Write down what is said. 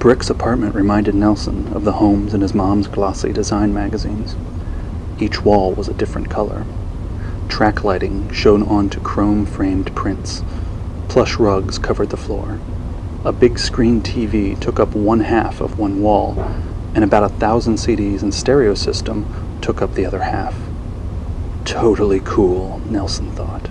Brick's apartment reminded Nelson of the homes in his mom's glossy design magazines. Each wall was a different color. Track lighting shone onto chrome framed prints. Plush rugs covered the floor. A big screen TV took up one half of one wall, and about a thousand CDs and stereo system took up the other half. Totally cool, Nelson thought.